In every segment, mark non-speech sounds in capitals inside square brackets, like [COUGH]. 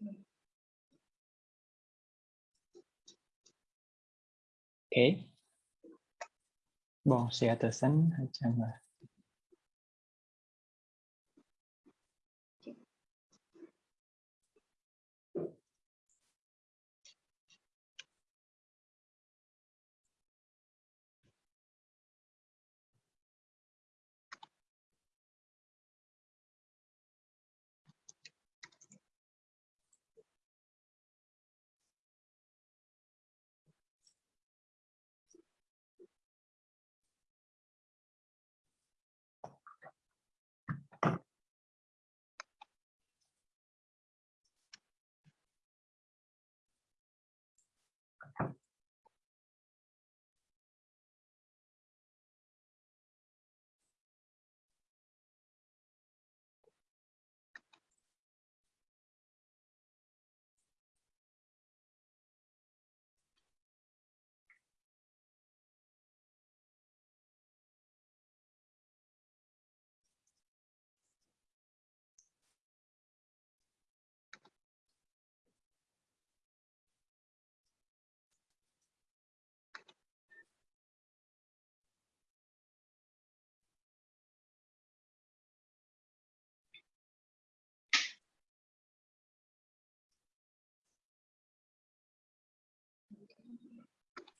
OK. Bon, c'est atasan ta scène.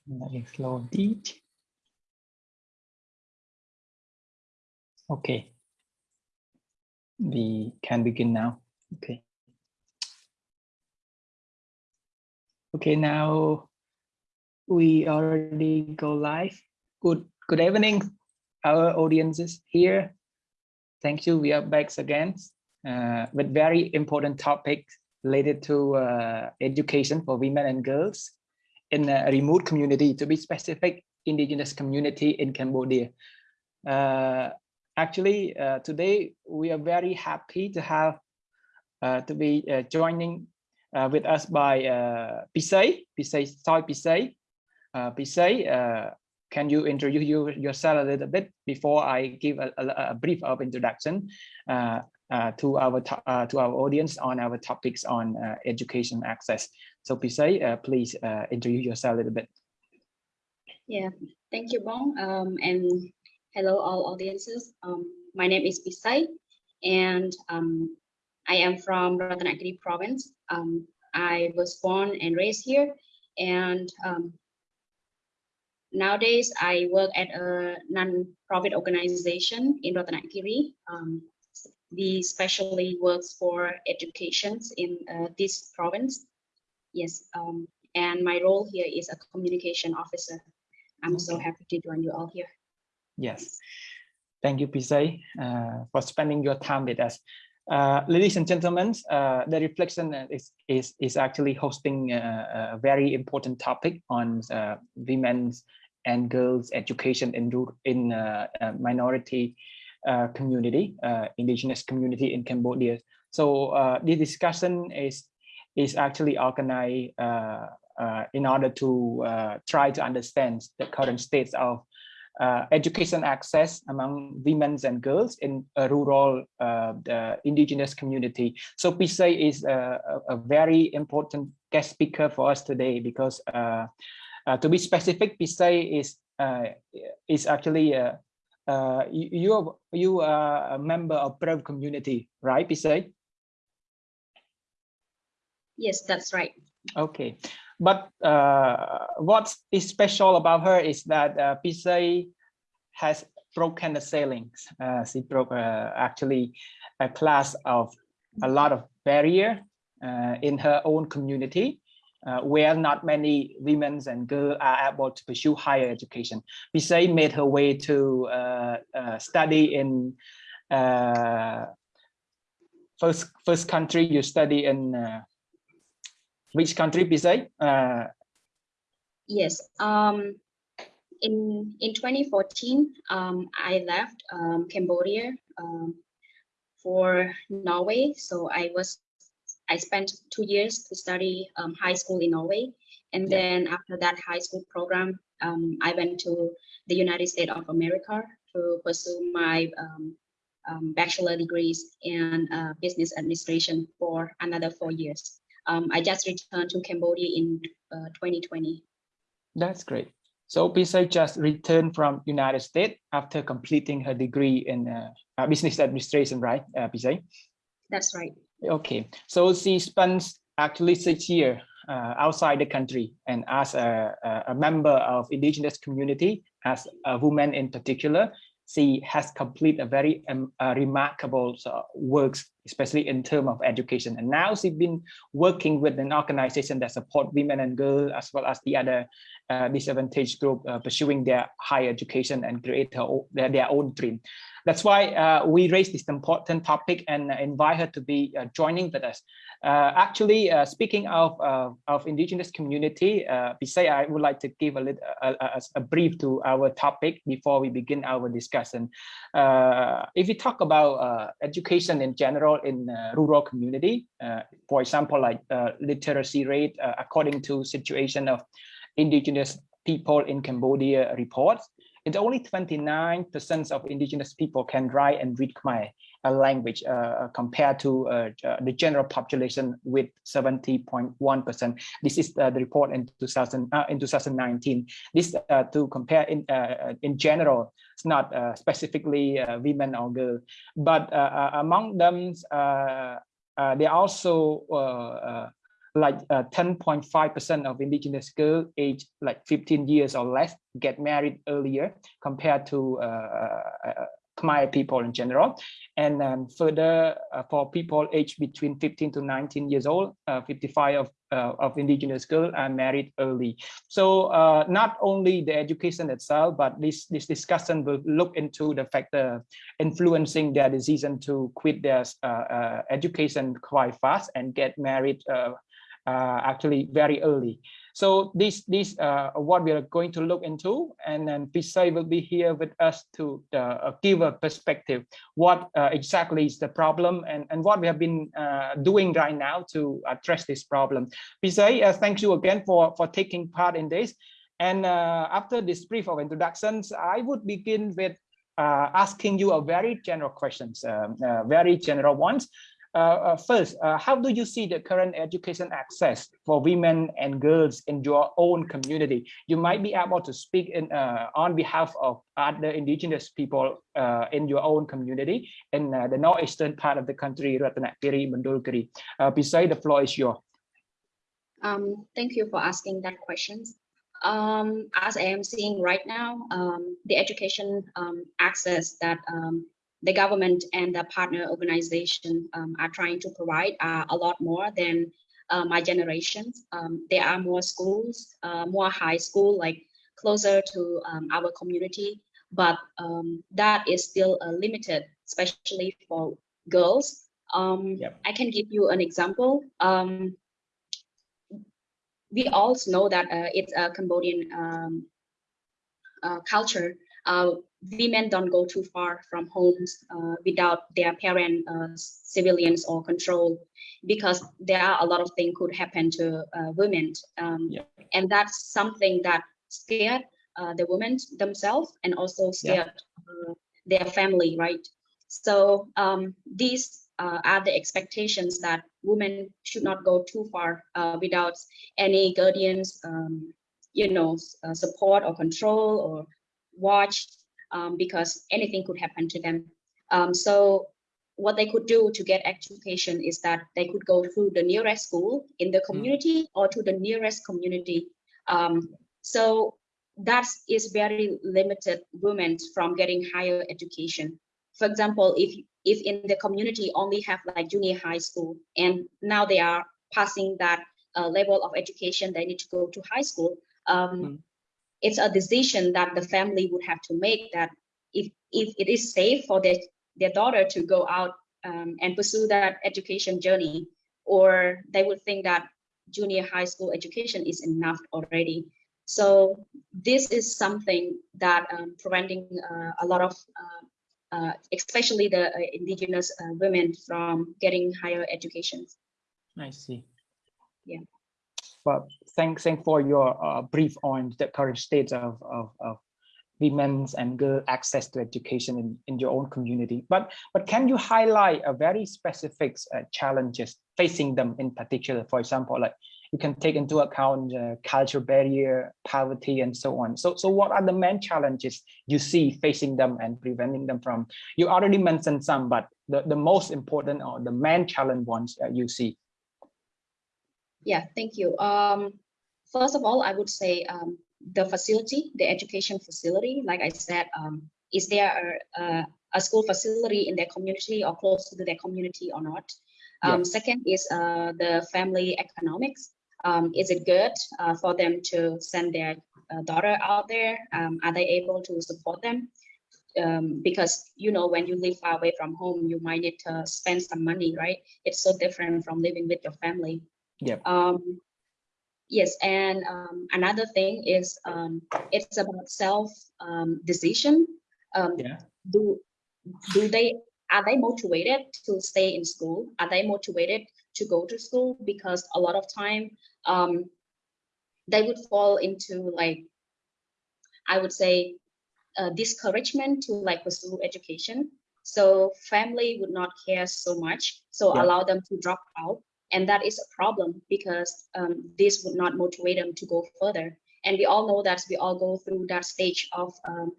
Let me slow it. Okay. We can begin now. Okay. Okay, now we already go live. Good good evening, our audiences here. Thank you. We are back again uh, with very important topics related to uh, education for women and girls in a remote community, to be specific, indigenous community in Cambodia. Uh, actually, uh, today we are very happy to have uh, to be uh, joining uh, with us by uh, Pisay, Pisay, Soy Pisay. Uh, Pisay, can you introduce you, yourself a little bit before I give a, a, a brief of introduction to our to our audience on our topics on education access. So Pisay, uh, please uh, introduce yourself a little bit. Yeah, thank you, Bong. Um, and hello, all audiences. Um, my name is Pisay, and um, I am from Ratanakiri province. Um, I was born and raised here, and um, nowadays I work at a non-profit organization in Ratanakiri. Um, we specially works for education in uh, this province. Yes, um, and my role here is a communication officer. I'm so happy to join you all here. Yes, thank you, Pisay, uh, for spending your time with us. Uh, ladies and gentlemen, uh, the reflection is, is, is actually hosting a, a very important topic on uh, women's and girls education in, in uh, minority uh, community, uh, indigenous community in Cambodia. So uh, this discussion is is actually organized uh, uh, in order to uh, try to understand the current states of education access among women and girls in a rural the indigenous community. So Pisay is a, a, very important guest speaker for us today because to be specific, Pisay is is actually uh, you, you are a member of Pearl community, right, Pisay? Yes, that's right. Okay, but uh, what is special about her is that uh, has broken the ceilings. Uh, she broke uh, actually a class of a lot of barrier uh, in her own community uh, where not many women and girls are able to pursue higher education. Pisay made her way to uh, study in first first country you study in which country, Pisay? Uh, yes, um, in in 2014, um, I left um, Cambodia um, for Norway. So I was I spent two years to study um, high school in Norway. And yeah. then after that high school program, um, I went to the United States of America to pursue my um, um bachelor degrees in uh, business administration for another four years. Um, I just returned to Cambodia in uh, 2020. That's great. So Pisay just returned from United States after completing her degree in uh, uh, business administration, right, uh, Pisay? That's right. Okay, so she spends actually six years uh, outside the country and as a, a, a member of indigenous community, as a woman in particular, she has completed a very um, uh, remarkable uh, works, especially in terms of education. And now she's been working with an organization that support women and girls, as well as the other uh, disadvantaged group uh, pursuing their higher education and create her, their, their own dream. That's why uh, we raised this important topic and invite her to be uh, joining with us. Uh, actually, uh, speaking of of indigenous community, uh, I would like to give a little a, a, a, brief to our topic before we begin our discussion. if we talk about education in general in rural community, for example, like literacy rate according to situation of indigenous people in Cambodia reports, it's only 29% of indigenous people can write and read Khmer a language uh, uh compared to uh, uh, the general population with 70.1%. This is uh, the report in 2000 uh, in 2019. This to compare in in general, it's not specifically women or girls, but among them, they also like 10.5% uh, of indigenous girls aged like 15 years or less get married earlier compared to uh, uh, uh Khmer people in general. And um, further, uh, for people aged between 15 to 19 years old, uh, 55 of, of indigenous girls are married early. So not only the education itself, but this, this discussion will look into the factor influencing their decision to quit their education quite fast and get married uh, actually very early. So this this uh, what we are going to look into, and then Pisay will be here with us to uh, give a perspective what uh, exactly is the problem and and what we have been uh, doing right now to address this problem. Pisay, uh, thank you again for for taking part in this. And after this brief of introductions, I would begin with asking you a very general questions, um, very general ones. Uh, uh, first, uh, how do you see the current education access for women and girls in your own community? You might be able to speak in, on behalf of other indigenous people in your own community in the northeastern part of the country, Ratanakiri, Mondulkiri. Uh, beside the floor is yours. Um, thank you for asking that question. Um, as I am seeing right now, um, the education um, access that um, the government and the partner organization um, are trying to provide are a lot more than uh, my generation. Um, there are more schools, uh, more high school, like closer to um, our community, but um, that is still uh, limited, especially for girls. Um, yep. I can give you an example. Um, we all know that uh, it's a Cambodian uh, culture uh, women don't go too far from homes uh, without their parent uh, civilians or control because there are a lot of things could happen to uh, women um, yeah. and that's something that scared uh, the women themselves and also scared yeah. Uh, their family right so um, these uh, are the expectations that women should not go too far without any guardians um, you know support or control or watch um, because anything could happen to them. Um, so what they could do to get education is that they could go to the nearest school in the hmm. community mm. or to the nearest community. Um, so that is very limited women from getting higher education. For example, if if in the community only have like junior high school and now they are passing that uh, level of education, they need to go to high school. Um, mm it's a decision that the family would have to make that if, if it is safe for their, their daughter to go out um, and pursue that education journey, or they would think that junior high school education is enough already. So this is something that um, preventing uh, a lot of, uh, uh, especially the uh, indigenous uh, women from getting higher education. I see. Yeah but thanks thank for your uh, brief on the current state of, of, of women's and girl access to education in, in your own community. But but can you highlight a very specific uh, challenges facing them in particular? For example, like you can take into account uh, cultural barrier, poverty, and so on. So so what are the main challenges you see facing them and preventing them from? You already mentioned some, but the, the most important or the main challenge ones that you see. Yeah, thank you. Um, first of all, I would say um, the facility, the education facility, like I said, um, is there a, a, a, school facility in their community or close to their community or not? Um, Second is uh, the family economics. Um, is it good uh, for them to send their uh, daughter out there? Um, are they able to support them? Um, because you know when you live far away from home, you might need to spend some money, right? It's so different from living with your family. Yeah. Um, yes, and um, another thing is um, it's about self um, decision. Um, yeah. Do do they are they motivated to stay in school? Are they motivated to go to school? Because a lot of time um, they would fall into like I would say uh, discouragement to like pursue education. So family would not care so much. So yeah. allow them to drop out and that is a problem because um, this would not motivate them to go further. And we all know that we all go through that stage of um,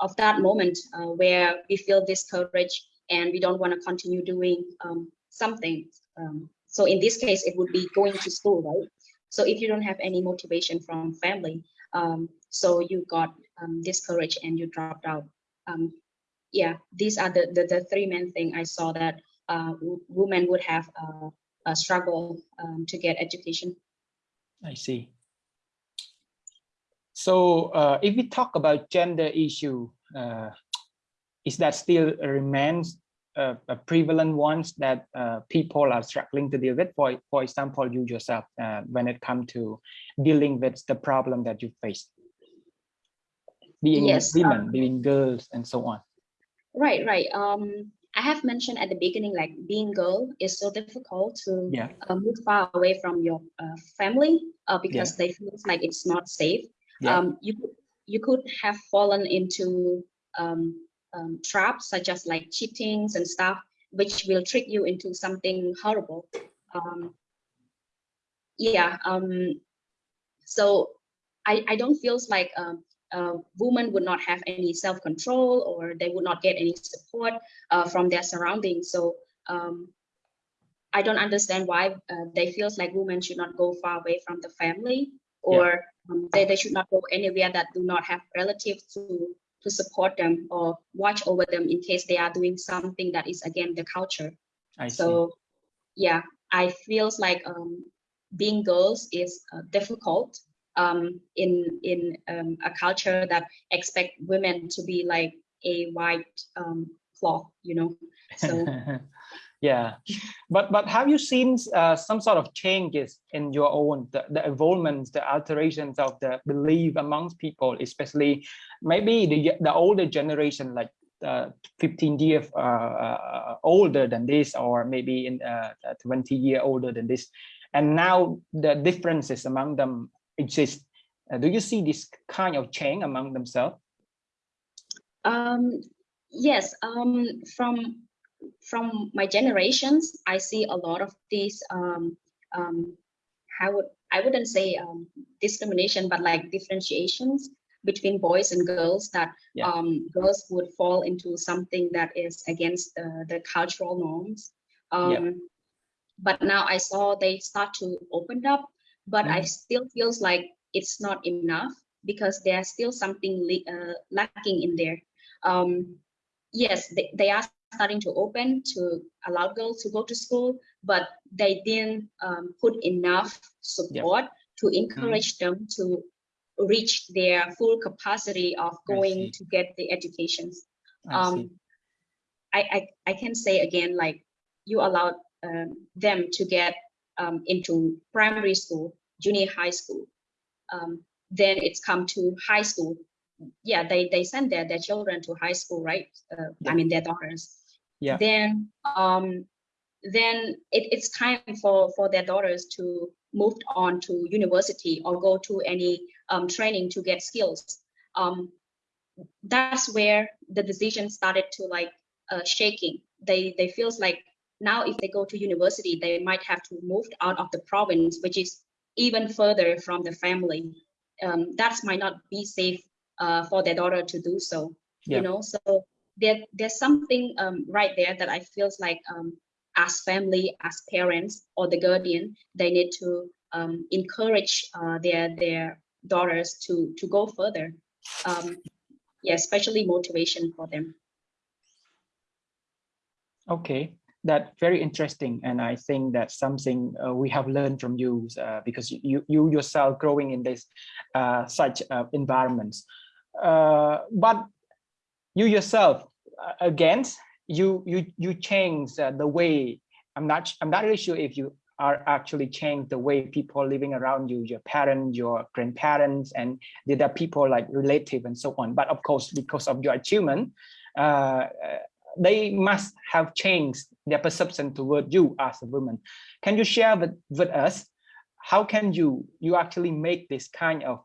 of that moment uh, where we feel discouraged and we don't want to continue doing um, something. Um, so in this case, it would be going to school, right? So if you don't have any motivation from family, um, so you got um, discouraged and you dropped out. yeah, these are the, the, the three main thing I saw that uh, women would have uh, uh, struggle um, to get education. I see. So uh, if we talk about gender issue, uh, is that still remains uh, a prevalent ones that uh, people are struggling to deal with? For, for example, you yourself, uh, when it comes to dealing with the problem that you face, being yes, women, um, being girls, and so on. Right, right. Um, I have mentioned at the beginning, like being girl is so difficult to yeah. uh, move far away from your uh, family uh, because yeah. they feel like it's not safe. Yeah. Um, you you could have fallen into um, um, traps such as like cheatings and stuff, which will trick you into something horrible. Um, yeah. Um, so I I don't feel like um, uh, women would not have any self-control or they would not get any support uh, from their surroundings. So um, I don't understand why uh, they feels like women should not go far away from the family or yeah. um, they, they should not go anywhere that do not have relatives to to support them or watch over them in case they are doing something that is against the culture. I so see. yeah, I feels like um, being girls is uh, difficult um, in in um, a culture that expect women to be like a white um, cloth, you know. So [LAUGHS] yeah, but but have you seen uh, some sort of changes in your own the, the evolvements, the alterations of the belief amongst people, especially maybe the the older generation, like uh, 15 years uh, uh, older than this, or maybe in uh, 20 year older than this, and now the differences among them exist. Uh, do you see this kind of change among themselves? Um, yes, um, from from my generations, I see a lot of these. Um, um, I would I wouldn't say um, discrimination, but like differentiations between boys and girls that yeah. um, girls would fall into something that is against the, the cultural norms. Um, yeah. But now I saw they start to open up but mm. I still feels like it's not enough because there's still something uh, lacking in there. Um, yes, they, they are starting to open to allow girls to go to school, but they didn't um, put enough support yep. to encourage mm. them to reach their full capacity of going to get the educations. I, um, I, I, I, can say again, like you allowed um, them to get um, into primary school, junior high school. Um, then it's come to high school. Yeah, they they send their their children to high school, right? Uh, yeah. I mean their daughters. Yeah. Then um, then it, it's time for for their daughters to move on to university or go to any um, training to get skills. Um, that's where the decision started to like uh, shaking. They they feels like now if they go to university, they might have to move out of the province, which is even further from the family. Um, that might not be safe uh, for their daughter to do so. Yeah. You know, so there there's something um, right there that I feels like um, as family, as parents or the guardian, they need to um, encourage uh, their their daughters to to go further. Um, yeah, especially motivation for them. Okay, that's very interesting, and I think that's something uh, we have learned from you uh, because you you yourself growing in this uh, such uh, environments. Uh, but you yourself, uh, again, you you you change the way. I'm not I'm not really sure if you are actually change the way people living around you, your parents, your grandparents, and the other people like relative and so on. But of course, because of your achievement, they must have changed their perception toward you as a woman. Can you share with, with us, how can you, you actually make this kind of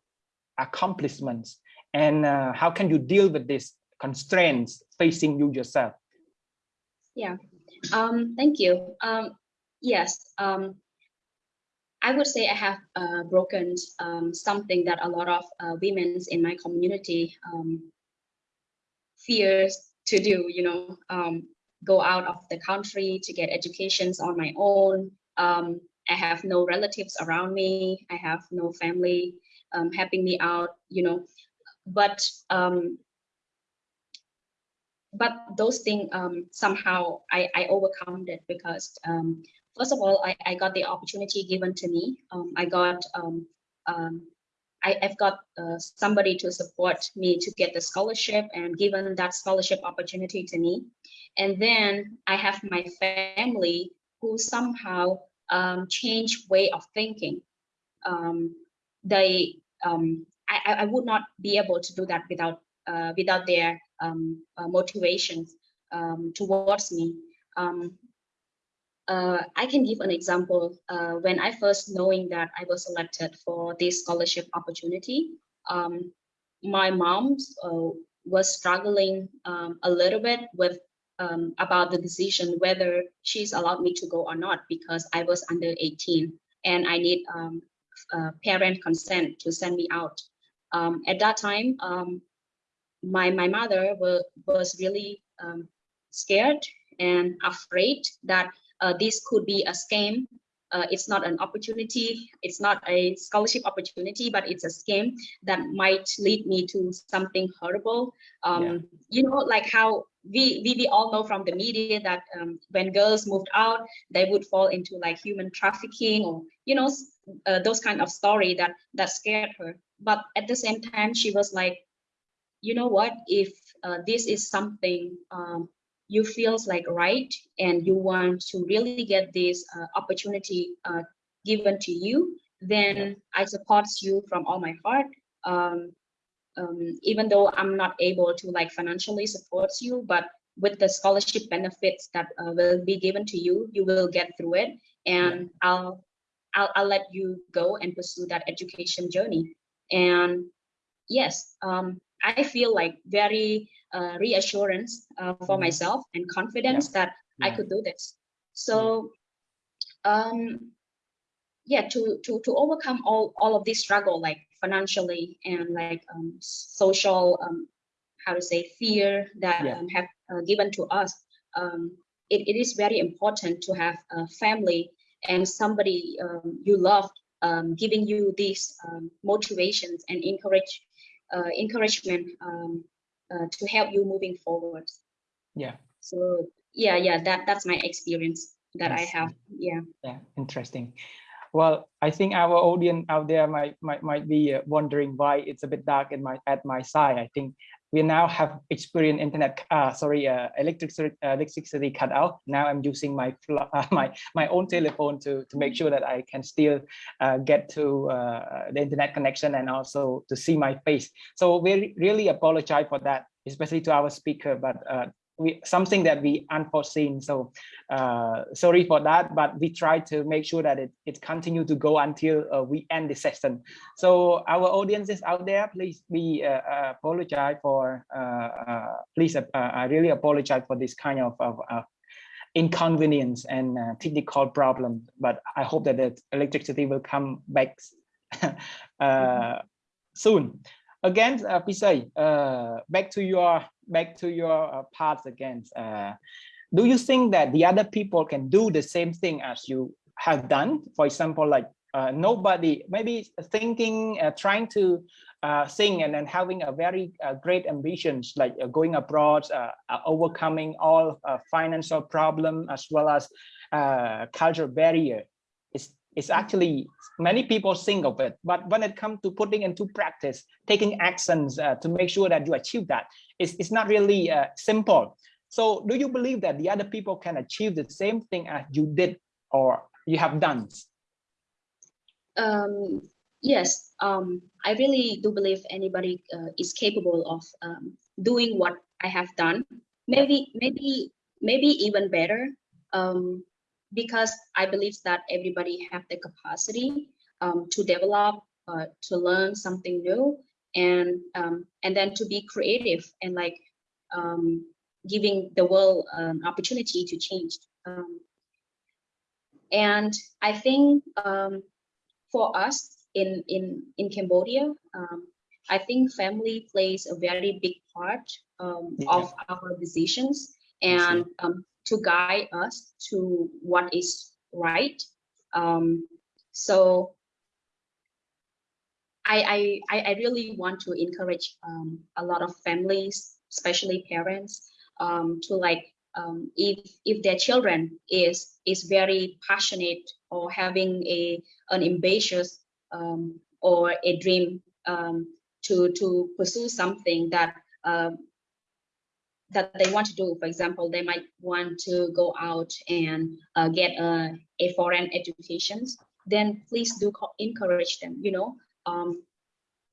accomplishments and uh, how can you deal with these constraints facing you yourself? Yeah, um, thank you. Um, yes, um, I would say I have uh, broken um, something that a lot of uh, women in my community um, fears to do, you know, um, go out of the country to get educations on my own. Um, I have no relatives around me. I have no family um, helping me out, you know, but um, but those things um, somehow I, I overcome it because um, first of all, I, I got the opportunity given to me. Um, I got um, um, I, have got uh, somebody to support me to get the scholarship and given that scholarship opportunity to me. And then I have my family who somehow um, change way of thinking. Um, they, um, I, I would not be able to do that without uh, without their um, uh, motivations um, towards me. Uh, I can give an example. Uh, when I first knowing that I was selected for this scholarship opportunity, um, my mom uh, was struggling um, a little bit with um, about the decision whether she's allowed me to go or not because I was under 18 and I need um, parent consent to send me out. Um, at that time, um, my my mother were, was really scared and afraid that uh, this could be a scam. Uh, it's not an opportunity. It's not a scholarship opportunity, but it's a scam that might lead me to something horrible. Um, yeah. You know, like how we, we, we all know from the media that um, when girls moved out, they would fall into like human trafficking or, you know, uh, those kind of story that, that scared her. But at the same time, she was like, you know what, if uh, this is something um, you feels like right and you want to really get this uh, opportunity uh, given to you, then I support you from all my heart. Um, um, even though I'm not able to like financially support you, but with the scholarship benefits that uh, will be given to you, you will get through it, and. I'll, I'll I'll let you go and pursue that education journey. And yes, um, I feel like very uh, reassurance uh, for mm-hmm. myself and confidence yeah. that yeah. I could do this. So, um, yeah, to to to overcome all all of this struggle, like financially and like um, social, um, how to say, fear that yeah. um, have uh, given to us. Um, it, it is very important to have a family and somebody um, you love um, giving you these um, motivations and encourage encouragement um, uh, to help you moving forward. Yeah. So yeah, yeah, that that's my experience that. I have. Yeah. Yeah, interesting. Well, I think our audience out there might might might be uh, wondering why it's a bit dark in my at my side. I think we now have experienced internet, uh, sorry, uh, electricity, uh, electricity cut out. Now I'm using my [LAUGHS] uh, my my own telephone to to make sure that I can still uh, get to uh, the internet connection and also to see my face. So we really apologize for that, especially to our speaker. But we, something that we unforeseen. So uh, sorry for that, but we try to make sure that it, it continue to go until uh, we end the session. So our audiences out there, please be uh, uh apologize for, uh, uh, please, I really apologize for this kind of, of inconvenience and technical problem, but I hope that the electricity will come back [LAUGHS] soon again, uh, uh, back to your back to your uh, again. Uh, do you think that the other people can do the same thing as you have done? For example, like uh, nobody maybe thinking, uh, trying to uh, sing and then having a very uh, great ambitions like uh, going abroad, uh, overcoming all financial problem as well as cultural barrier. It's actually many people think of it, but when it comes to putting into practice, taking actions uh, to make sure that you achieve that, it's, it's not really uh, simple. So do you believe that the other people can achieve the same thing as you did or you have done? Um, yes, um, I really do believe anybody uh, is capable of um, doing what I have done. Maybe, maybe, maybe even better. Um, because I believe that everybody have the capacity um, to develop, uh, to learn something new, and um, and then to be creative and like um, giving the world an opportunity to change. Um, and I think um, for us in in in Cambodia, um, I think family plays a very big part yeah. of our decisions and um, to guide us to what is right. Um, so I, I, I really want to encourage um, a lot of families, especially parents, um, to like um, if if their children is is very passionate or having a an ambitious um, or a dream um, to to pursue something that uh, that they want to do. For example, they might want to go out and uh, get a, a foreign education. Then please do encourage them. You know, um,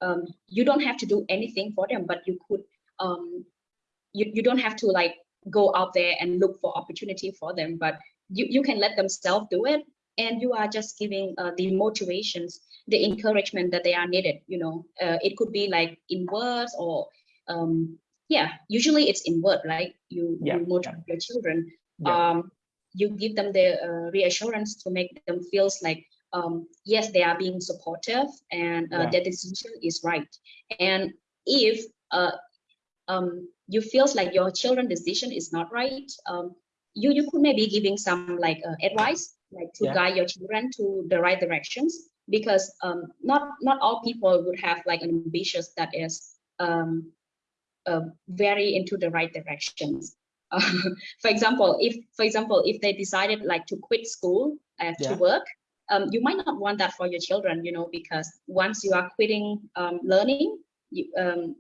um, you don't have to do anything for them, but you could. Um, you you don't have to like go out there and look for opportunity for them, but you you can let themselves do it, and you are just giving uh, the motivations, the encouragement that they are needed. You know, uh, it could be like in words or um, yeah usually it's in word right you, yeah. you motivate yeah. your children yeah. um you give them the uh, reassurance to make them feels like um yes they are being supportive and uh, their decision is right and if uh um you feels like your children decision is not right um you you could maybe giving some like uh, advice like to guide your children to the right directions because um not not all people would have like an ambitious that is um uh, very into the right directions. [LAUGHS] For example, if for example, if they decided like to quit school uh, yeah. to work, um, you might not want that for your children, you know, because once you are quitting um, learning, you, um,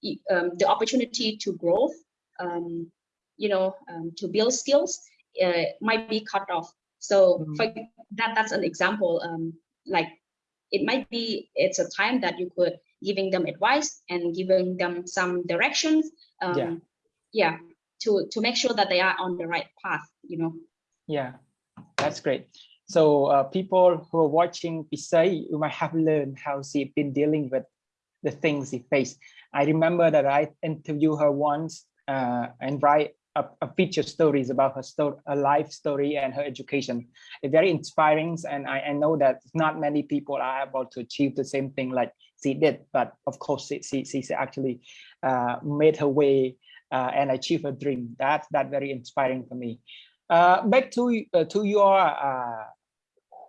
you, um, the opportunity to grow, um, you know, um, to build skills uh, might be cut off. So mm -hmm. for that, that's an example. like it might be it's a time that you could giving them advice and giving them some directions um, yeah yeah to to make sure that they are on the right path you know yeah that's great so uh, people who are watching Pisay, you might have learned how she's been dealing with the things she faced. I remember that I interviewed her once uh, and write a, a feature stories about her story, her life story and her education. It's very inspiring, and I, I know that not many people are able to achieve the same thing like she did. But of course, she she, she actually uh, made her way uh, and achieved her dream. That's that very inspiring for me. Uh, back to uh, to your uh,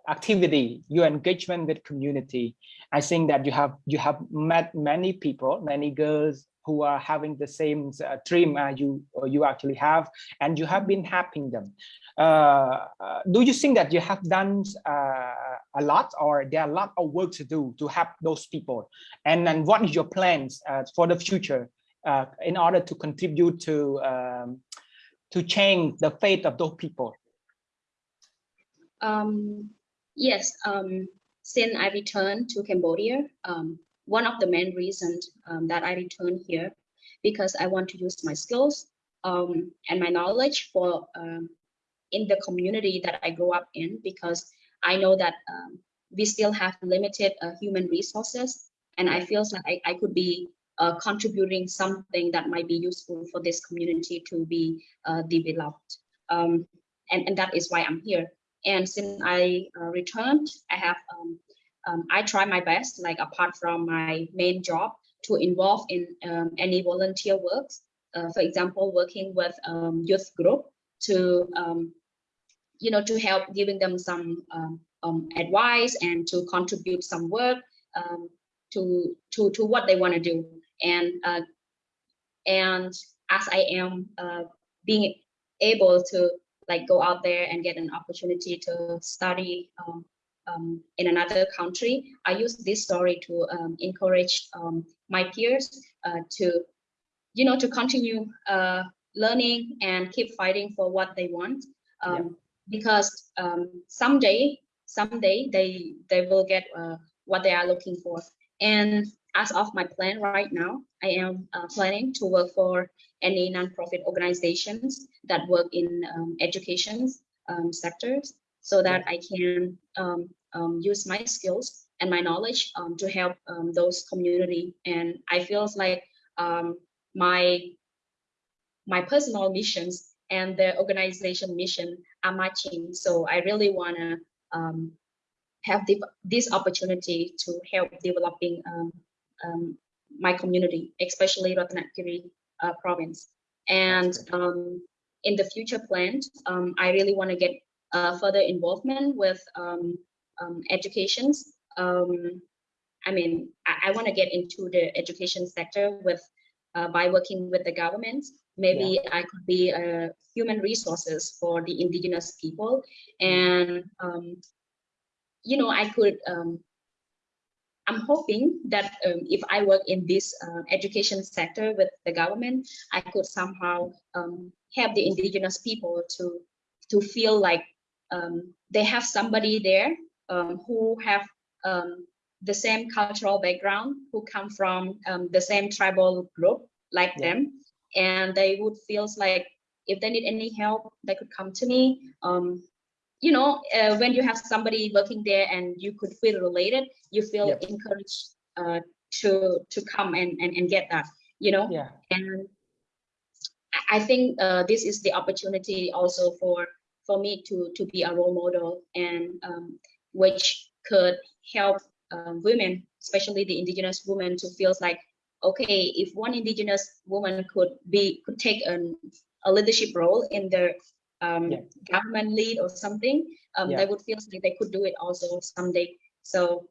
activity, your engagement with community. I think that you have you have met many people, many girls who are having the same uh, dream uh, you you actually have, and you have been helping them. Do you think that you have done a lot, or there are a lot of work to do to help those people? And then, what is your plans uh, for the future in order to contribute to um, to change the fate of those people? Um, yes, um, since I returned to Cambodia, um, one of the main reasons um, that I returned here because I want to use my skills um, and my knowledge for in the community that I grew up in because I know that um, we still have limited uh, human resources and I feel like I, I could be uh, contributing something that might be useful for this community to be uh, developed. Um, and, and that is why I'm here. And since I uh, returned, I have um, um, I try my best, like apart from my main job, to involve in um, any volunteer works. Uh, for example, working with um, youth group to, um, you know, to help giving them some um, um, advice and to contribute some work to to to what they want to do. And uh, and as I am uh, being able to like go out there and get an opportunity to study um, um, in another country, I use this story to um, encourage um, my peers uh, to, you know, to continue uh, learning and keep fighting for what they want. Yeah. Because um, someday, someday they they will get uh, what they are looking for. And as of my plan right now, I am uh, planning to work for any nonprofit organizations that work in um, education um, sectors so that I can um, um, use my skills and my knowledge um, to help um, those community. And I feel like my my personal missions and the organization mission are matching. So I really want to um, have the, this opportunity to help developing um, my community, especially Ratanakiri uh, province. And in the future plan, I really want to get uh, further involvement with um, um, educations. Um, I mean, I, I want to get into the education sector with uh, by working with the government. Maybe yeah. I could be a human resources for the indigenous people, and um, you know, I could. Um, I'm hoping that um, if I work in this uh, education sector with the government, I could somehow um, help the indigenous people to to feel like um, they have somebody there um, who have um, the same cultural background, who come from um, the same tribal group like yeah. them, and they would feel like if they need any help, they could come to me. Um, you know, uh, when you have somebody working there and you could feel related, you feel yep. encouraged uh, to to come and, and and get that. You know, yeah. And I think uh, this is the opportunity also for for me to to be a role model and um, which could help uh, women, especially the indigenous women, to feel like, okay, if one indigenous woman could be could take an, a leadership role in the um, yeah. government lead or something, um, yeah. they would feel like they could do it also someday. So,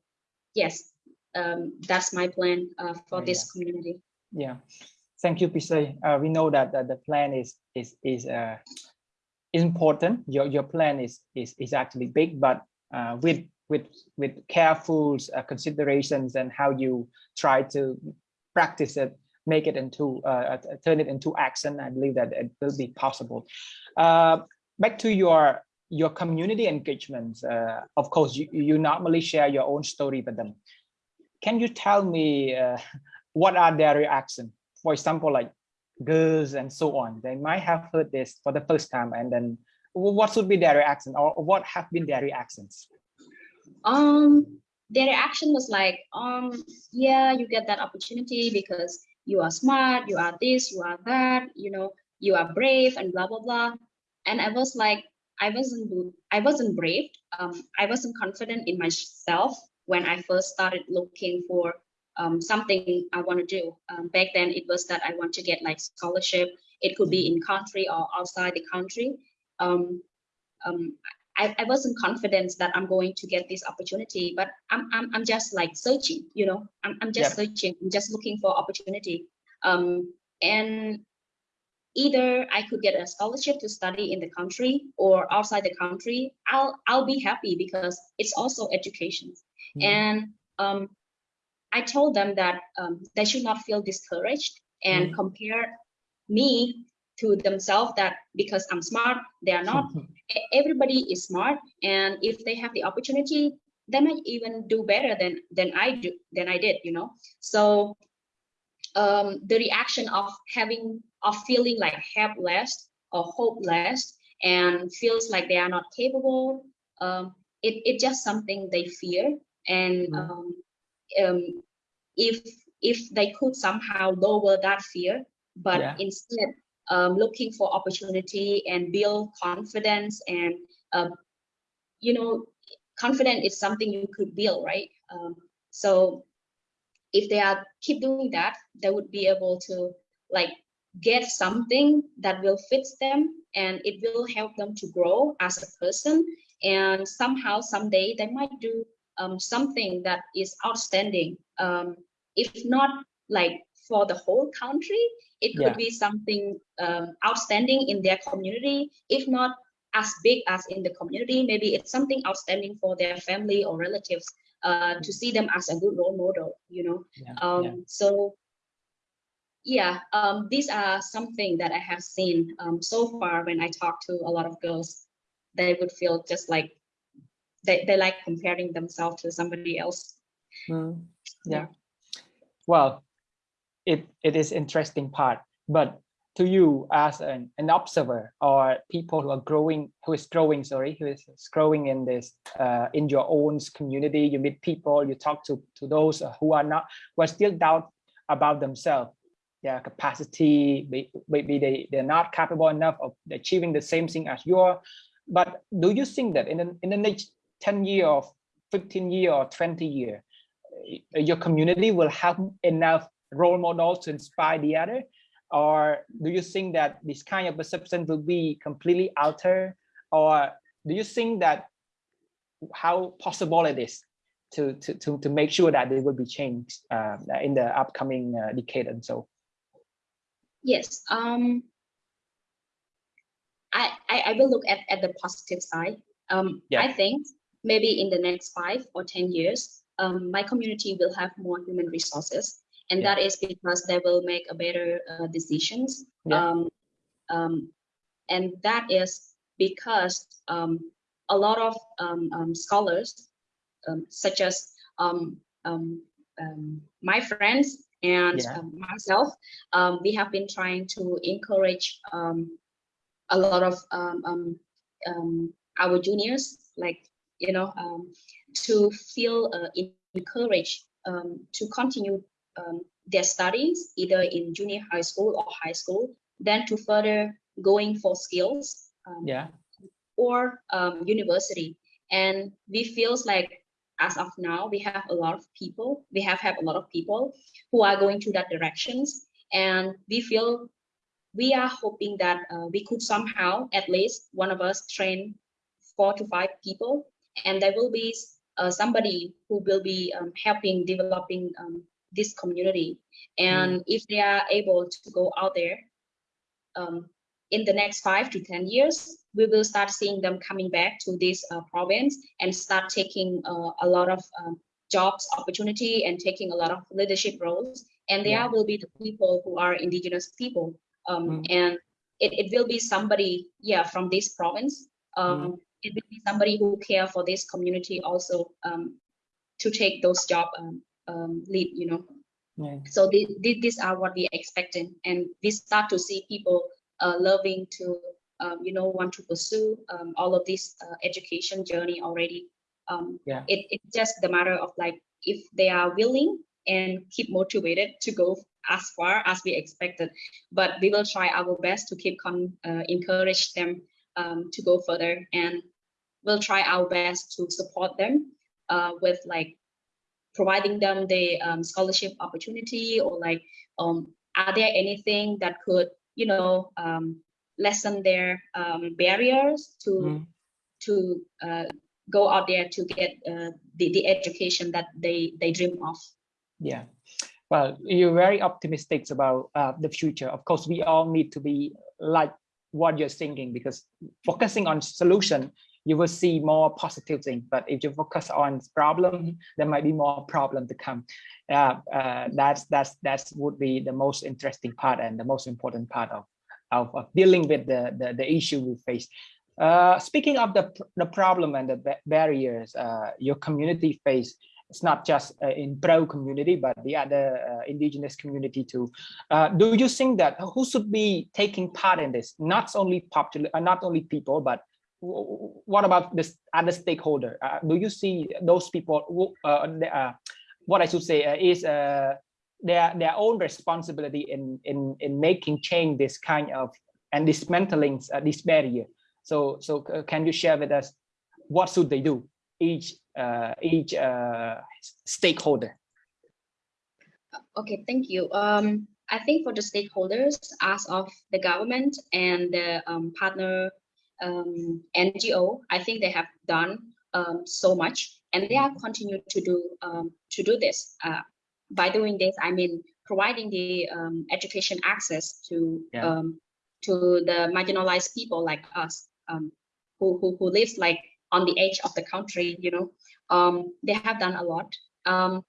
yes, um, that's my plan uh, for this yeah. community. Yeah, thank you, Pisay. Uh, we know that, that the plan is is is uh, important. Your your plan is is is actually big, but uh, with with with careful uh, considerations and how you try to practice it make it into uh, uh, turn it into action i believe that it will be possible. Uh, back to your your community engagement. uh, of course you, you normally share your own story with them. Can you tell me uh, what are their reactions for example like girls and so on. They might have heard this for the first time and then what should be their reaction or what have been their reactions? Um their reaction was like um yeah you get that opportunity because you are smart you are this you are that you know you are brave and blah blah blah and i was like i wasn't i wasn't brave um i wasn't confident in myself when i first started looking for um, something I want to do. Um, back then, it was that I want to get like scholarship. It could be in country or outside the country um, um, I, I wasn't confident that I'm going to get this opportunity, but I'm, I'm, I'm just like searching, you know, I'm, I'm just searching, I'm just looking for opportunity. Um, and either I could get a scholarship to study in the country or outside the country, I'll, I'll be happy because it's also education. Mm. And um, I told them that um, they should not feel discouraged and mm. compare me to themselves that because I'm smart, they are not. [LAUGHS] Everybody is smart, and if they have the opportunity, they might even do better than than I do than I did. You know, so um, the reaction of having of feeling like helpless or hopeless and feels like they are not capable. Um, it, it's just something they fear. And Mm. um, um, if if they could somehow lower that fear, but Yeah. instead um, looking for opportunity and build confidence and uh, you know confidence is something you could build right? Um, so if they are keep doing that they would be able to like get something that will fit them and it will help them to grow as a person. And somehow someday they might do um, something that is outstanding. Um, if not like for the whole country it could Yeah. be something um, outstanding in their community if not as big as in the community maybe it's something outstanding for their family or relatives uh, to see them as a good role model you know Yeah, um, yeah. so yeah um, these are something that i have seen um, so far when i talk to a lot of girls they would feel just like they, they like comparing themselves to somebody else Mm, yeah. Well, it it is interesting part, but to you as an, an observer or people who are growing, who is growing, sorry, who is growing in this uh, in your own community, you meet people, you talk to to those who are not, who are still doubt about themselves, their capacity, maybe they they're not capable enough of achieving the same thing as you are. But do you think that in the, in the next 10 year or 15 year or 20 year, your community will have enough role models to inspire the other? Or do you think that this kind of perception will be completely altered? Or do you think that how possible it is to to to, to make sure that it will be changed uh, in the upcoming uh, decade and so? Yes um I, I I will look at at the positive side. Um Yeah. i think maybe in the next five or ten years um my community will have more human resources and Yeah. that is because they will make a better uh, decisions Yeah. um um and that is because um a lot of um, um scholars um, such as um, um, um, my friends and Yeah. um, myself, um, we have been trying to encourage um, a lot of um, um, um, our juniors, like, you know, um, to feel uh, encouraged um, to continue um, their studies, either in junior high school or high school, then to further going for skills um, yeah or um, university. And we feels like as of now, we have a lot of people, we have had a lot of people who are going to that directions. And we feel we are hoping that uh, we could somehow, at least one of us train four to five people, and there will be uh, somebody who will be um, helping developing um, this community. And if they are able to go out there um, in the next five to 10 years, we will start seeing them coming back to this uh, province and start taking uh, a lot of um, jobs opportunity and taking a lot of leadership roles. And there Yeah. will be the people who are indigenous people. Um, Mm. And it, it will be somebody, yeah, from this province. Um, It will be somebody who care for this community also um, to take those job um, um, lead, you know. Yeah. So the, the, these are what we expecting and we start to see people uh, loving to um, you know want to pursue um, all of this uh, education journey already. Um, Yeah. it, it's just the matter of like if they are willing and keep motivated to go as far as we expected. But we will try our best to keep con uh, encourage them um, to go further and we'll try our best to support them uh, with like providing them the um, scholarship opportunity or like um, are there anything that could you know um, lessen their um, barriers to Mm. to uh, go out there to get uh, the, the education that they they dream of Yeah. Well, you're very optimistic about uh, the future. Of course, we all need to be like what you're thinking because focusing on solution, you will see more positive things. But if you focus on problem, there might be more problem to come. Uh, uh, that's that's that's would be the most interesting part and the most important part of of, of dealing with the, the the issue we face. Uh, speaking of the the problem and the barriers uh, your community face, it's not just uh, in pro community, but the other uh, indigenous community too. Uh, do you think that who should be taking part in this? Not only popular, not only people, but what about this other stakeholder? Uh, do you see those people? Who, uh, what I should say is their their own responsibility in in in making change this kind of and dismantling this barrier. So so can you share with us what should they do? each uh, each uh, stakeholder? Okay, thank you. Um, I think for the stakeholders, as of the government and the um, partner um, NGO, I think they have done um, so much, and they are continue to do um, to do this. Uh, by doing this, I mean providing the um, education access to yeah. um, to the marginalized people like us, um, who, who who lives like on the edge of the country, you know, um, they have done a lot. Um,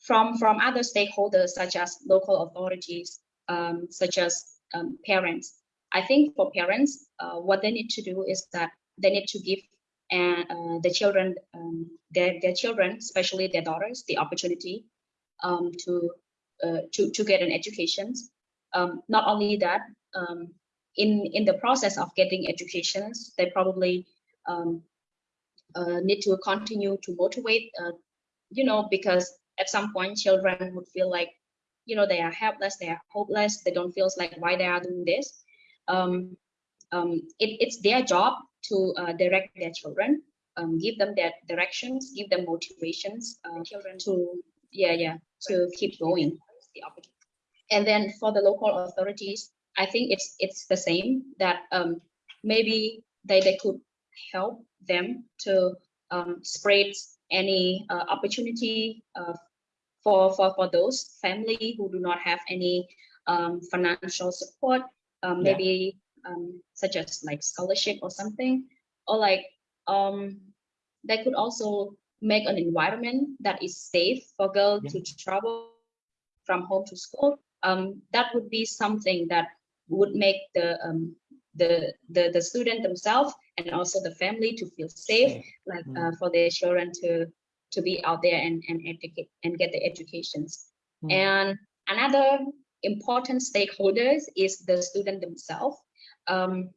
from, from other stakeholders, such as local authorities, um, such as um, parents. I think for parents, uh, what they need to do is that they need to give uh, uh, the children, um, their, their children, especially their daughters, the opportunity um, to, uh, to, to get an education. not only that, in in the process of getting educations, they probably um, uh, need to continue to motivate, uh, you know, because at some point children would feel like, you know, they are helpless, they are hopeless, they don't feel like why they are doing this. Um, um, it, it's their job to uh, direct their children, um, give them their directions, give them motivations, uh, children to, yeah, yeah, to keep going. And then for the local authorities, I think it's it's the same that um, maybe they, they could help them to um, spread any uh, opportunity uh, for, for, for those family who do not have any um, financial support, um, yeah. maybe um, such as like scholarship or something, or like um, they could also make an environment that is safe for girls yeah. to travel from home to school. Um, that would be something that would make the um, the, the the student themselves and also the family to feel safe, like mm. uh, for their children to to be out there and and educate and get the educations. Mm. And another important stakeholders is the student themselves. Um,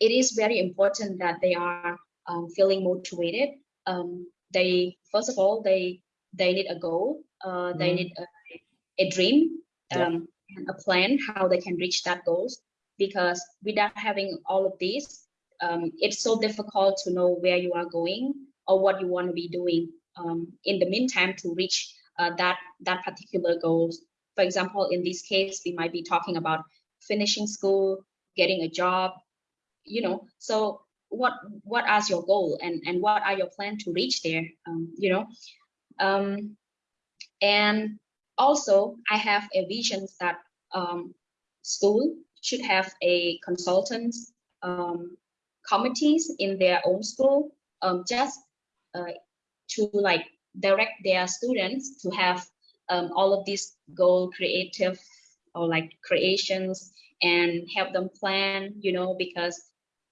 it is very important that they are um, feeling motivated. Um, they first of all they they need a goal. Uh, they mm. need a, a dream. Yeah. Um, a plan how they can reach that goals because without having all of these um, it's so difficult to know where you are going or what you want to be doing um, in the meantime to reach uh, that that particular goals for example in this case we might be talking about finishing school getting a job you know so what what is your goal and and what are your plan to reach there um, you know? Um, and also, I have a vision that um, school should have a consultants um, committees in their own school um, just uh, to like direct their students to have um, all of these goal creative or like creations and help them plan, you know, because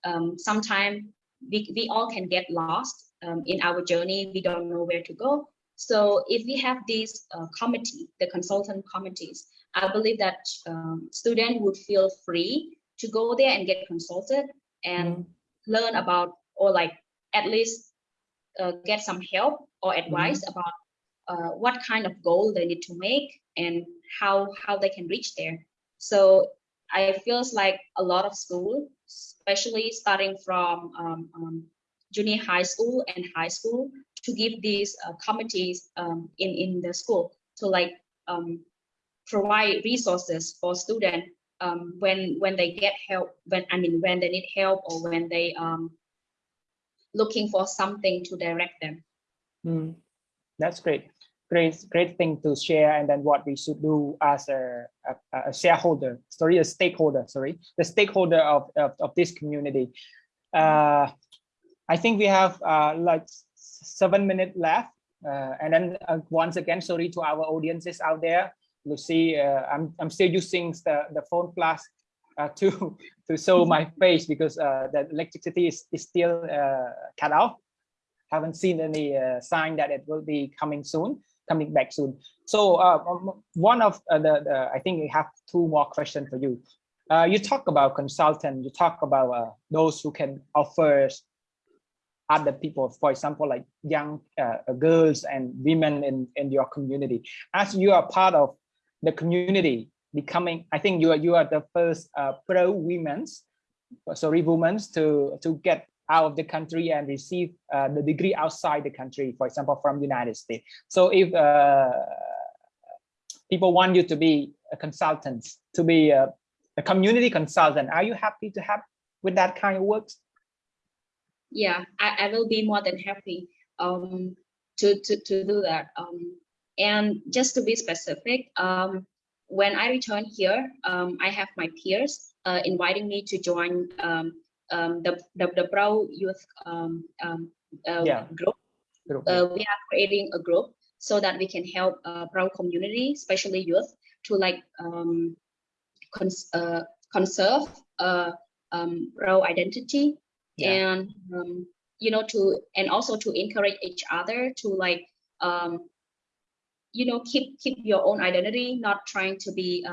um, sometimes we, we all can get lost um, in our journey. We don't know where to go. So if we have these uh, committee, the consultant committees, I believe that um, student would feel free to go there and get consulted and mm. learn about or like at least uh, get some help or advice mm. about uh, what kind of goal they need to make and how how they can reach there. So I feels like a lot of school, especially starting from um, um, junior high school and high school, to give these uh, committees um, in, in the school to like um, provide resources for students um, when when they get help, when I mean when they need help or when they um looking for something to direct them. Mm, that's great. Great, great thing to share. And then what we should do as a, a, a shareholder, sorry, a stakeholder, sorry, the stakeholder of, of, of this community. Uh, I think we have uh, like seven minutes left. Uh, and then uh, once again, sorry to our audiences out there. Lucy, uh, I'm, I'm still using the, the phone flash uh, [LAUGHS] to, to show my [LAUGHS] face because uh, the electricity is, is still uh, cut off. Haven't seen any uh, sign that it will be coming soon, coming back soon. So uh, one of uh, the, the, I think we have two more questions for you. Uh, you talk about consultant, you talk about uh, those who can offer other people, for example, like young girls and women in, in your community. As you are part of the community becoming, I think you are, you are the first pro women's, sorry, women to, to get out of the country and receive uh, the degree outside the country, for example, from the United States. So if uh, people want you to be a consultant, to be a, a, community consultant, are you happy to have with that kind of work? Yeah, I, I will be more than happy um, to, to, to do that. Um, and just to be specific, um, when I return here, um, I have my peers uh, inviting me to join um, the, the, the Pro Youth um, um, uh, yeah. group. group uh, we are creating a group so that we can help uh, Pro community, especially youth, to like um, cons uh, conserve uh, um, Pro identity yeah. and um, you know to and also to encourage each other to like um, you know keep keep your own identity, not trying to be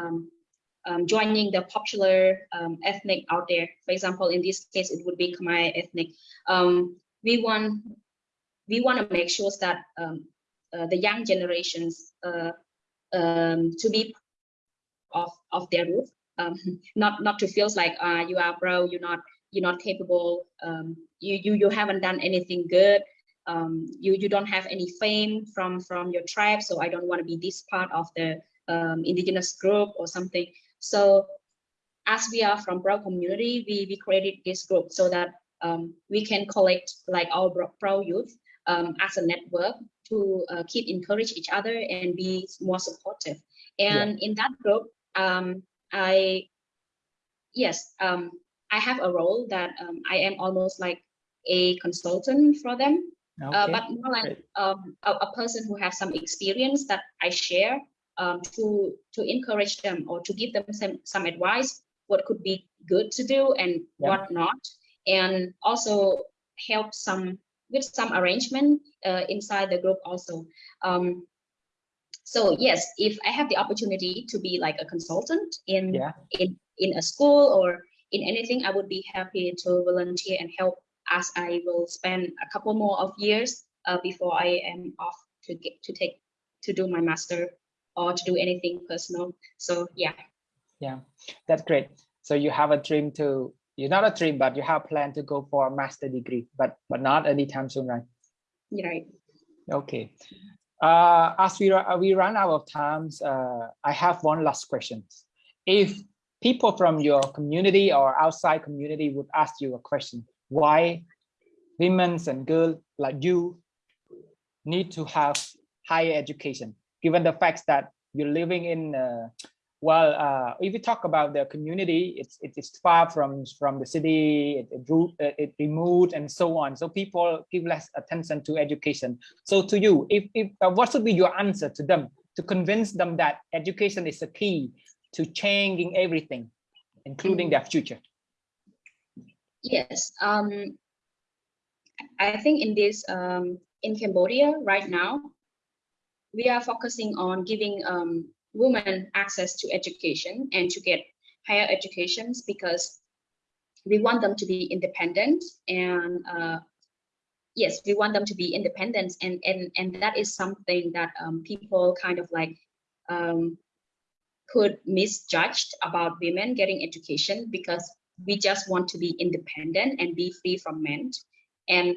um, joining the popular um, ethnic out there. For example, in this case, it would be Khmer ethnic. Um, we want we want to make sure that um, uh, the young generations uh, um, to be of of their roots, um, [LAUGHS] not not to feel like uh, you are bro, you're not you're not capable, you you you haven't done anything good. you you don't have any fame from from your tribe, so I don't want to be this part of the indigenous group or something. So as we are from Pro community, we, we created this group so that um, we can collect like our Pro youth um, as a network to uh, keep encourage each other and be more supportive. And yeah. in that group, um, I, yes, um, I have a role that um, I am almost like a consultant for them, uh, okay. uh, but more like um, a, a, person who has some experience that I share um, to to encourage them or to give them some some advice what could be good to do and yeah. what not and also help some with some arrangement uh, inside the group also um, so yes if i have the opportunity to be like a consultant in yeah. in in a school or in anything i would be happy to volunteer and help as i will spend a couple more of years uh, before i am off to get to take to do my master or to do anything personal. So yeah. Yeah, that's great. So you have a dream to, you're not a dream, but you have a plan to go for a master degree, but but not anytime soon, right? Right. Okay. Uh, as we, we run out of times, uh, I have one last question. If people from your community or outside community would ask you a question, why women and girls like you need to have higher education? Given the fact that you're living in uh, well uh, if you talk about the community it's it's far from from the city it, it, uh, it removed and so on. So people give less attention to education. So to you if, if uh, what should be your answer to them to convince them that education is a key to changing everything including their future? Yes um i think in this um in cambodia right now we are focusing on giving um, women access to education and to get higher educations because we want them to be independent and uh, yes we want them to be independent and and and that is something that um, people kind of like um, could misjudged about women getting education because we just want to be independent and be free from men and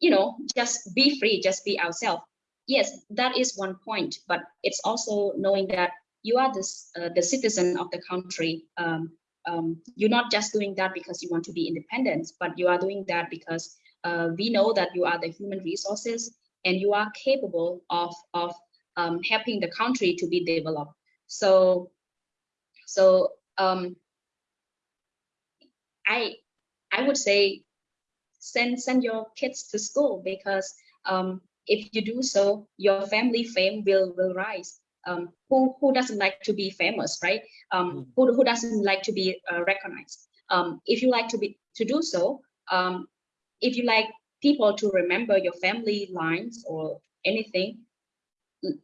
you know just be free just be ourselves yes, that is one point, but it's also knowing that you are this, uh, the citizen of the country. Um, um, you're not just doing that because you want to be independent, but you are doing that because uh, we know that you are the human resources and you are capable of, of um, helping the country to be developed. So, so um, I, I would say send send your kids to school because um, if you do so, your family fame will will rise. Um, who who doesn't like to be famous, right? Um, mm. who who doesn't like to be uh, recognized? Um, if you like to be to do so, um, if you like people to remember your family lines or anything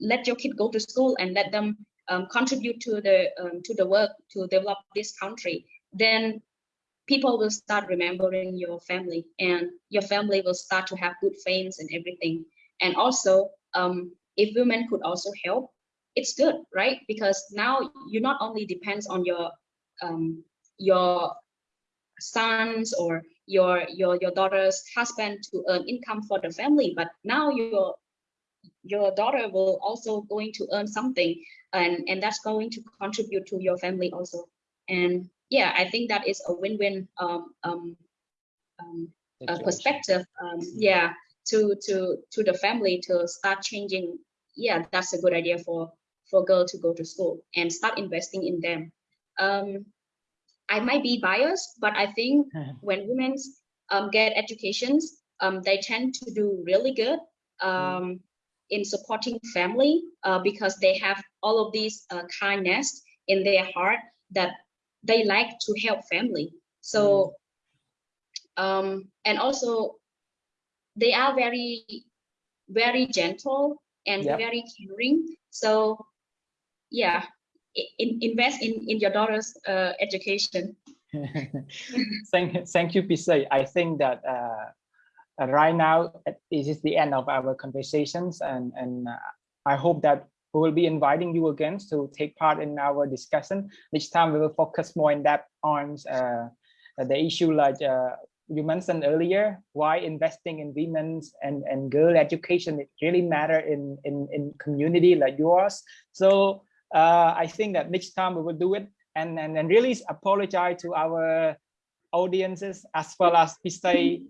let your kid go to school and let them um, contribute to the um, to the work to develop this country then people will start remembering your family and your family will start to have good fames and everything and also um, if women could also help it's good right? Because now you not only depends on your um, your sons or your your your daughter's husband to earn income for the family but now your your daughter will also going to earn something and and that's going to contribute to your family also. And yeah i think that is a win-win um, um, um uh, perspective um, mm-hmm. yeah to to to the family to start changing. Yeah that's a good idea for for girl to go to school and start investing in them. Um i might be biased but i think [LAUGHS] when women um, get educations um, they tend to do really good um, in supporting family uh, because they have all of these uh, kindness in their heart that they like to help family. So mm. um, and also they are very very gentle and yep. very caring so yeah in, invest in in your daughter's uh, education [LAUGHS] thank thank you Pisay. i think that uh, right now this is the end of our conversations and and uh, i hope that we will be inviting you again to take part in our discussion this time we will focus more in depth on uh, the issue like uh, you mentioned earlier why investing in women's and and girl education it really matter in in in community like yours. So uh, i think that next time we will do it. And and, and really apologize to our audiences as well as Pisay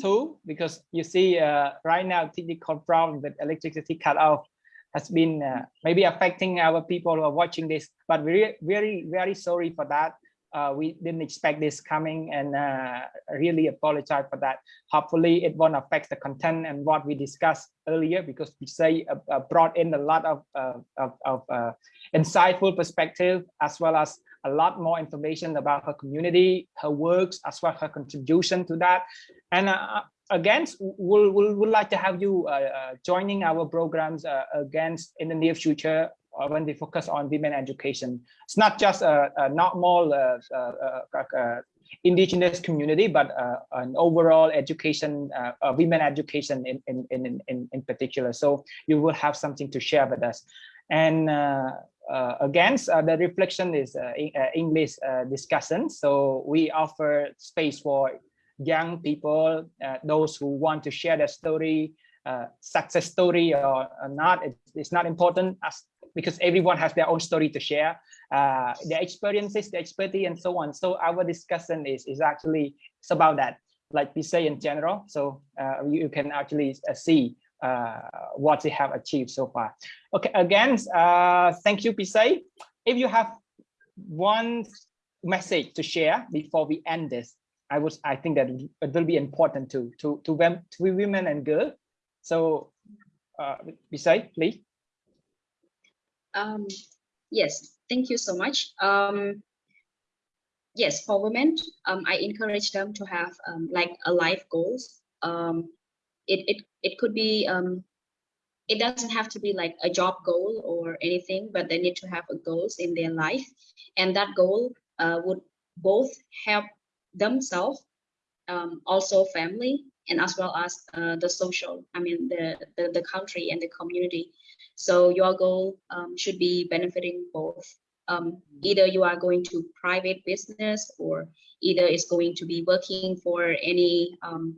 too, because you see uh, right now technical problem with electricity cut off has been uh, maybe affecting our people who are watching this, but we're very, very sorry for that. Uh, we didn't expect this coming and uh, really apologize for that. Hopefully it won't affect the content and what we discussed earlier because we say uh, uh, brought in a lot of, of, of insightful perspective as well as a lot more information about her community, her works, as well as her contribution to that. And uh, again, we'll, we'll, we'll like to have you uh, uh, joining our programs uh, against in the near future uh, when we focus on women education. It's not just a, a normal uh, indigenous community, but an overall education, women education in, in, in, in, in particular. So you will have something to share with us. And uh, against uh, the reflection is uh, English discussion. So we offer space for young people, those who want to share their story, success story or, or not. It's, it's, not important as because everyone has their own story to share, uh, their experiences, their expertise, and so on. So our discussion is is actually it's about that, like we say in general. So uh, you, you, can actually uh, see uh, what they have achieved so far. Okay, again, uh, thank you, Pisay. If you have one message to share before we end this, I would I think that it will be important to to to to women and girls. So, uh, Pisay, please. Um, yes, thank you so much. Um, yes, for women, um, I encourage them to have um, like a life goals. Um, it, it, it could be, um, it doesn't have to be like a job goal or anything, but they need to have a goals in their life. And that goal uh, would both help themselves, um, also family, and as well as uh, the social, I mean, the, the, the, country and the community. So your goal um, should be benefiting both. Um, either you are going to private business or either it's going to be working for any um,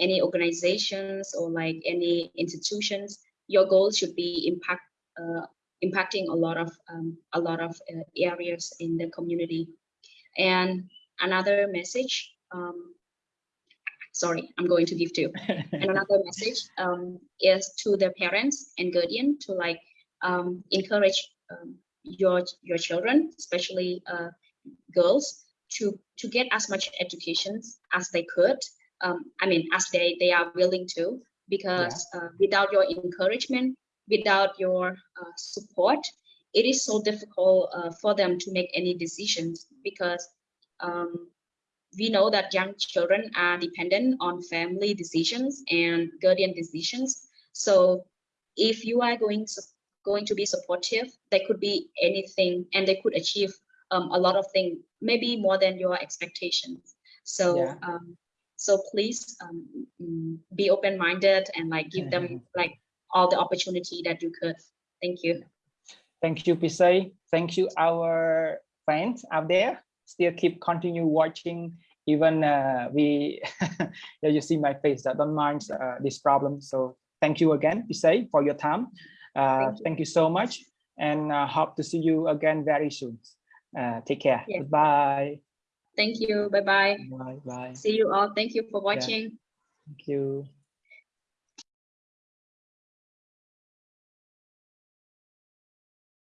any organizations or like any institutions, your goal should be impact uh, impacting a lot of um, a lot of uh, areas in the community. And another message, um, sorry, I'm going to give two. [LAUGHS] and another message um, is to the parents and guardian to like um, encourage um, your your children, especially uh, girls, to to get as much education as they could um, I mean, as they, they are willing to, because yeah. uh, without your encouragement, without your uh, support, it is so difficult uh, for them to make any decisions because um, we know that young children are dependent on family decisions and guardian decisions. So if you are going to, going to be supportive, there could be anything and they could achieve um, a lot of things, maybe more than your expectations. So Yeah. um, so please um, mm, be open-minded and like give them like all the opportunity that you could. Thank you. Thank you, Pisay. Thank you, our fans out there. Still keep continue watching. Even uh, we, [LAUGHS] yeah, you see my face. That don't mind uh, this problem. So thank you again, Pisay, for your time. Uh, Thank you. thank you so much, and uh, hope to see you again very soon. Uh, take care. Yeah. Bye. Thank you. Bye-bye. Bye. Bye. See you all. Thank you for watching. Thank you.